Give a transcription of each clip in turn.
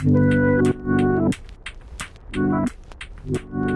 Thank you.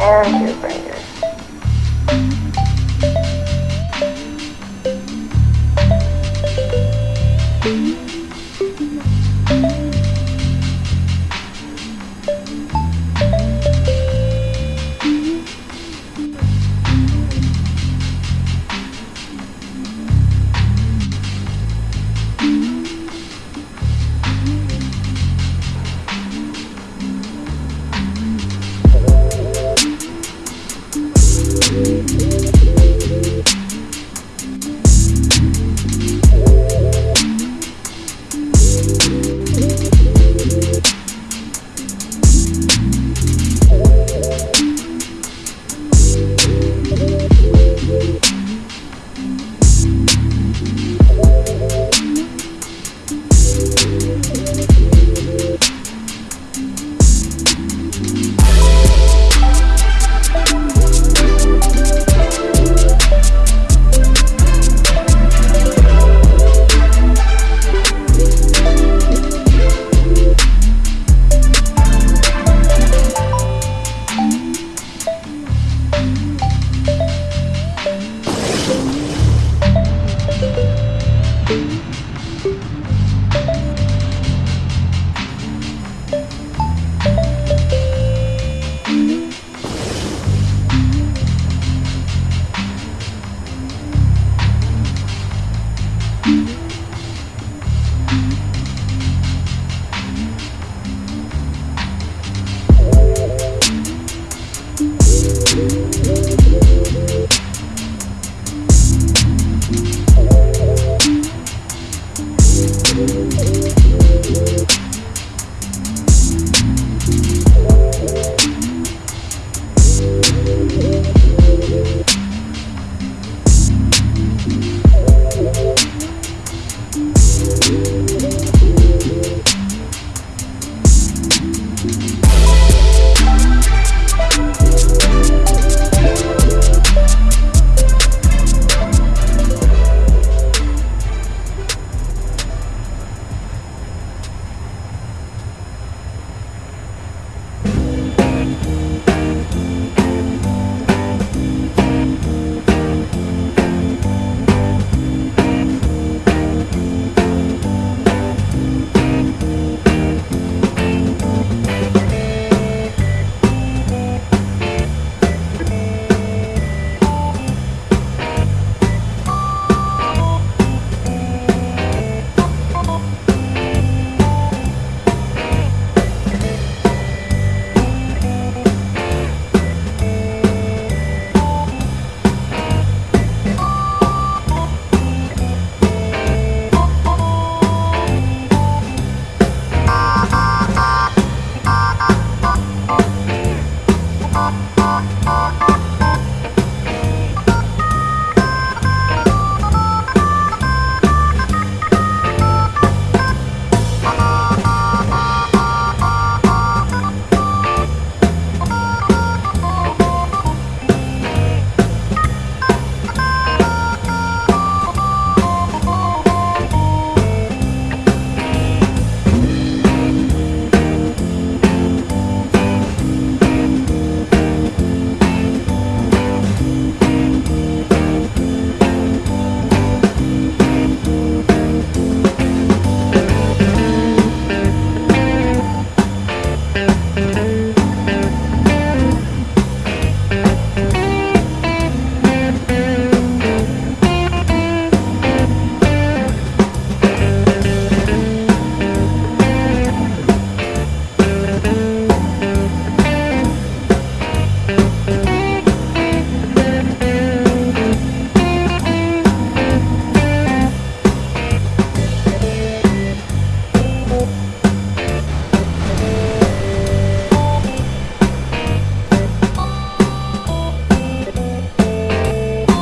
and your brainer. Música